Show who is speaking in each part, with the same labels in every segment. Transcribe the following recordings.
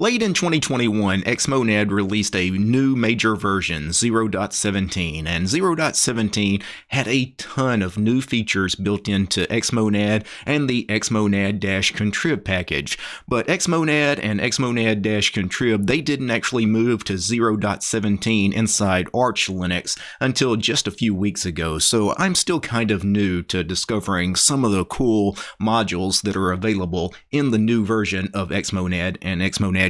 Speaker 1: Late in 2021, Xmonad released a new major version, 0.17, and 0.17 had a ton of new features built into Xmonad and the Xmonad-contrib package. But Xmonad and Xmonad-contrib, they didn't actually move to 0.17 inside Arch Linux until just a few weeks ago, so I'm still kind of new to discovering some of the cool modules that are available in the new version of Xmonad and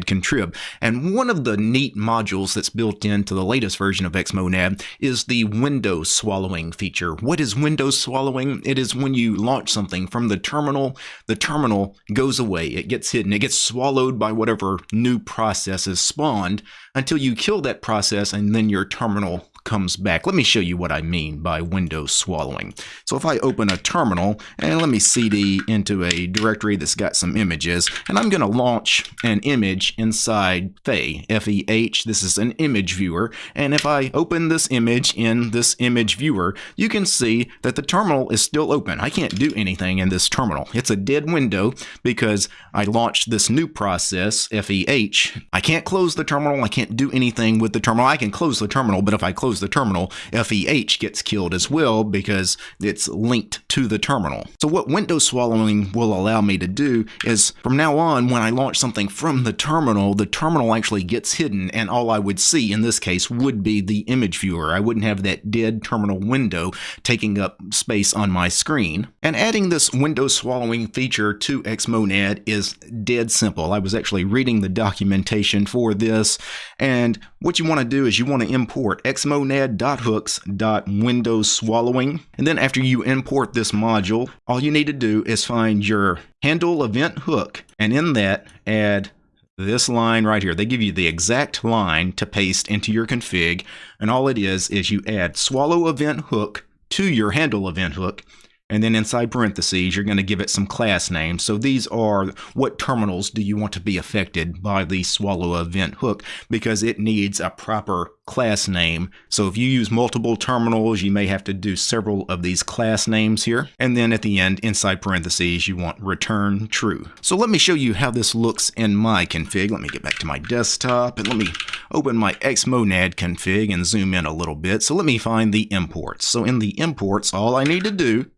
Speaker 1: Xmonad. And one of the neat modules that's built into the latest version of Xmonad is the window swallowing feature. What is window swallowing? It is when you launch something from the terminal, the terminal goes away, it gets hidden, it gets swallowed by whatever new process is spawned until you kill that process and then your terminal comes back. Let me show you what I mean by window swallowing. So if I open a terminal and let me cd into a directory that's got some images and I'm going to launch an image inside Feh, F-E-H. This is an image viewer and if I open this image in this image viewer you can see that the terminal is still open. I can't do anything in this terminal. It's a dead window because I launched this new process, F-E-H. I can't close the terminal. I can't do anything with the terminal. I can close the terminal but if I close the terminal, FEH gets killed as well because it's linked to the terminal. So what window swallowing will allow me to do is from now on, when I launch something from the terminal, the terminal actually gets hidden and all I would see in this case would be the image viewer. I wouldn't have that dead terminal window taking up space on my screen. And adding this window swallowing feature to Xmonad is dead simple. I was actually reading the documentation for this and what you want to do is you want to import Xmonad xmonad.hooks.windows swallowing. And then after you import this module, all you need to do is find your handle event hook and in that add this line right here. They give you the exact line to paste into your config. And all it is, is you add swallow event hook to your handle event hook and then inside parentheses, you're going to give it some class names. So these are what terminals do you want to be affected by the swallow event hook because it needs a proper class name. So if you use multiple terminals, you may have to do several of these class names here. And then at the end, inside parentheses, you want return true. So let me show you how this looks in my config. Let me get back to my desktop and let me open my Xmonad config and zoom in a little bit. So let me find the imports. So in the imports, all I need to do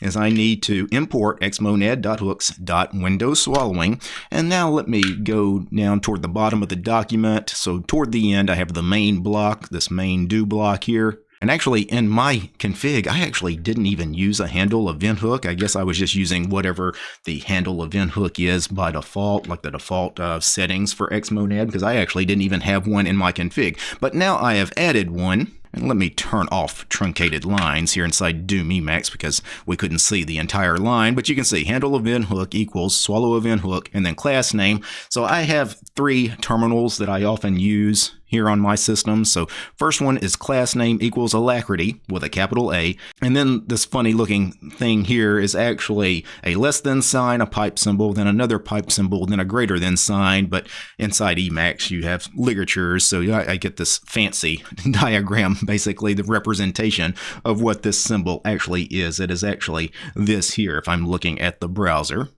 Speaker 1: is I need to import xmonad.hooks.windows swallowing. And now let me go down toward the bottom of the document. So toward the end, I have the main block, this main do block here. And actually, in my config, I actually didn't even use a handle event hook. I guess I was just using whatever the handle event hook is by default, like the default uh, settings for Xmonad, because I actually didn't even have one in my config. But now I have added one. And let me turn off truncated lines here inside Doom Emacs because we couldn't see the entire line, but you can see handle event hook equals swallow event hook and then class name. So I have three terminals that I often use here on my system. So first one is class name equals alacritty with a capital A. And then this funny looking thing here is actually a less than sign, a pipe symbol, then another pipe symbol, then a greater than sign. But inside Emacs, you have ligatures. So I, get this fancy diagram, basically the representation of what this symbol actually is. It is actually this here if I'm looking at the browser.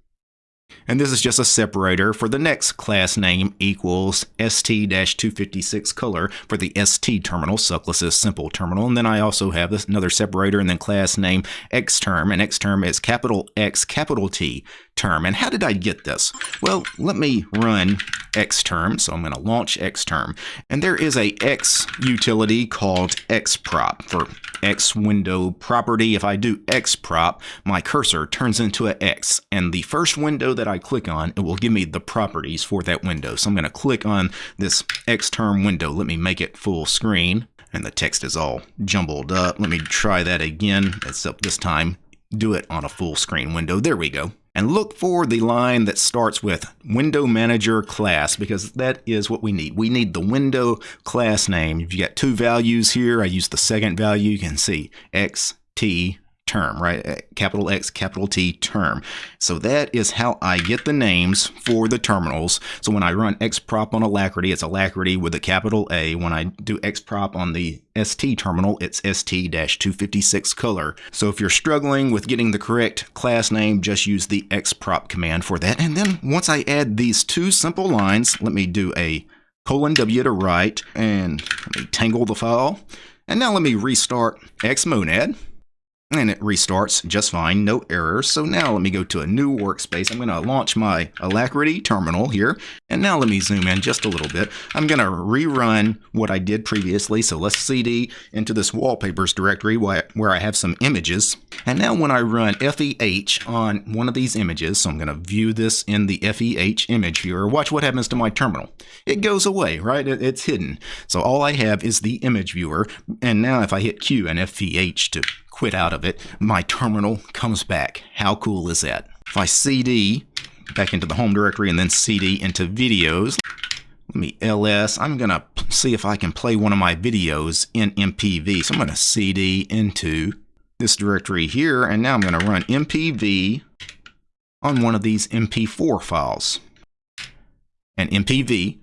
Speaker 1: And this is just a separator for the next class name equals ST-256 color for the ST terminal, Suckless's simple terminal. And then I also have this another separator and then class name xterm. And xterm is capital X, capital T term. And how did I get this? Well, let me run xterm. So I'm going to launch xterm. And there is a X utility called xprop for X window property. If I do xprop, my cursor turns into an X. And the first window that I click on, it will give me the properties for that window. So I'm going to click on this xterm window. Let me make it full screen. And the text is all jumbled up. Let me try that again, except this time do it on a full screen window. There we go and look for the line that starts with window manager class because that is what we need. We need the window class name. If you got two values here, I use the second value. You can see X, T, term, right? Uh, capital X, capital T term. So that is how I get the names for the terminals. So when I run xprop on Alacritty, it's Alacritty with a capital A. When I do xprop on the ST terminal, it's ST-256 color. So if you're struggling with getting the correct class name, just use the xprop command for that. And then once I add these two simple lines, let me do a colon W to write and let me tangle the file. And now let me restart Xmonad and it restarts just fine, no errors. So now let me go to a new workspace. I'm going to launch my Alacritty terminal here. And now let me zoom in just a little bit. I'm going to rerun what I did previously. So let's CD into this wallpapers directory where I have some images. And now when I run FEH on one of these images, so I'm going to view this in the FEH image viewer, watch what happens to my terminal. It goes away, right? It's hidden. So all I have is the image viewer. And now if I hit Q and FEH to quit out of it, my terminal comes back. How cool is that? If I CD back into the home directory and then CD into videos, let me ls, I'm going to see if I can play one of my videos in MPV. So I'm going to CD into this directory here, and now I'm going to run MPV on one of these MP4 files. And MPV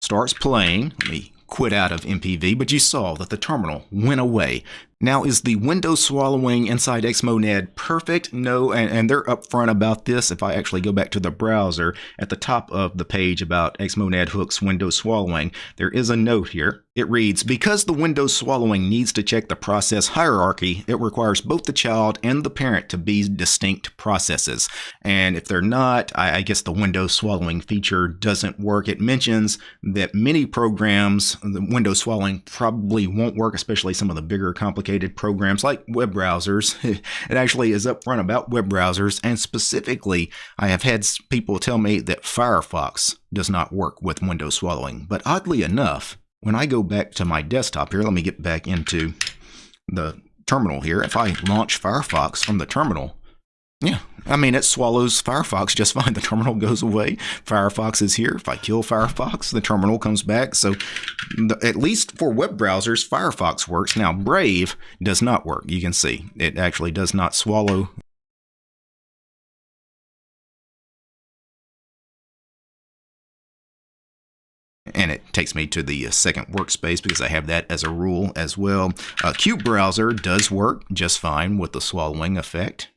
Speaker 1: starts playing. Let me quit out of MPV, but you saw that the terminal went away. Now, is the window swallowing inside Xmonad perfect? No, and, and, they're upfront about this. If I actually go back to the browser at the top of the page about Xmonad hooks window swallowing, there is a note here. It reads, because the window swallowing needs to check the process hierarchy, it requires both the child and the parent to be distinct processes. And if they're not, I, I guess the window swallowing feature doesn't work. It mentions that many programs, the window swallowing probably won't work, especially some of the bigger complicated complicated programs like web browsers. it actually is upfront about web browsers, and specifically, I have had people tell me that Firefox does not work with window swallowing. But oddly enough, when I go back to my desktop here, let me get back into the terminal here. If I launch Firefox from the terminal, yeah, I mean, it swallows Firefox just fine. The terminal goes away. Firefox is here. If I kill Firefox, the terminal comes back. So, the, at least for web browsers, Firefox works. Now, Brave does not work. You can see it actually does not swallow and it takes me to the uh, second workspace because I have that as a rule as well. Uh, qutebrowser does work just fine with the swallowing effect.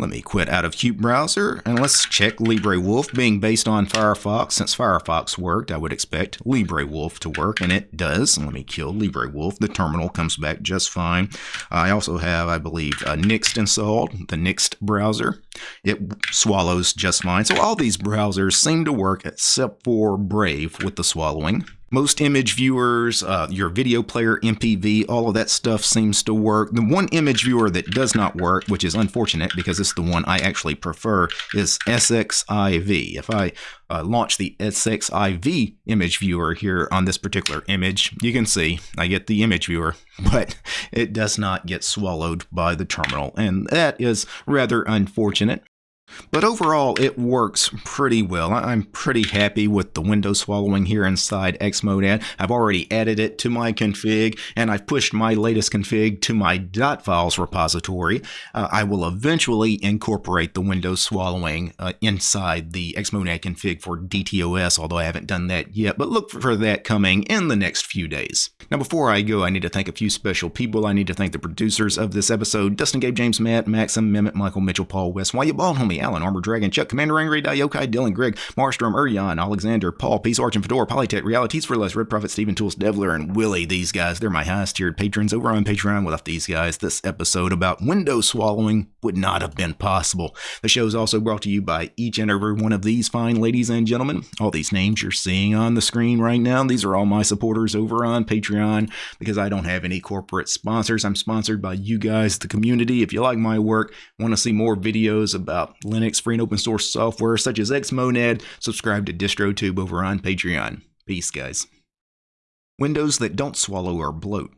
Speaker 1: Let me quit out of qutebrowser and let's check LibreWolf being based on Firefox. Since Firefox worked, I would expect LibreWolf to work, and it does. Let me kill LibreWolf. The terminal comes back just fine. I also have, I believe, uh, Nyxt installed, the Nyxt browser. It swallows just fine. So all these browsers seem to work except for Brave with the swallowing. Most image viewers, uh, your video player, MPV, all of that stuff seems to work. The one image viewer that does not work, which is unfortunate because it's the one I actually prefer, is SXIV. If I uh, launch the SXIV image viewer here on this particular image, you can see I get the image viewer, but it does not get swallowed by the terminal, and that is rather unfortunate. But overall, it works pretty well. I'm pretty happy with the window swallowing here inside Xmonad. I've already added it to my config, and I've pushed my latest config to my .files repository. Uh, I will eventually incorporate the window swallowing uh, inside the Xmonad config for DTOS, although I haven't done that yet, but look for that coming in the next few days. Now, before I go, I need to thank a few special people. I need to thank the producers of this episode, Dustin, Gabe, James, Matt, Maxim, Mehmet, Michael, Mitchell, Paul, West, Why You Bald Homie, Alan, Armor Dragon, Chuck, Commander Angry, Diokai, Dylan, Greg, Marstrom, Uryan, Alexander, Paul, Peace, Arch, and Fedora, Polytech, Realities for Less, Red Prophet, Stephen Tools, Devler, and Willie. These guys, they're my highest tiered patrons over on Patreon. Without these guys, this episode about window swallowing would not have been possible. The show is also brought to you by each and every one of these fine ladies and gentlemen. All these names you're seeing on the screen right now, these are all my supporters over on Patreon because I don't have any corporate sponsors. I'm sponsored by you guys, the community. If you like my work, want to see more videos about Linux, free and open source software such as Xmonad, subscribe to DistroTube over on Patreon. Peace, guys. Windows that don't swallow or bloat.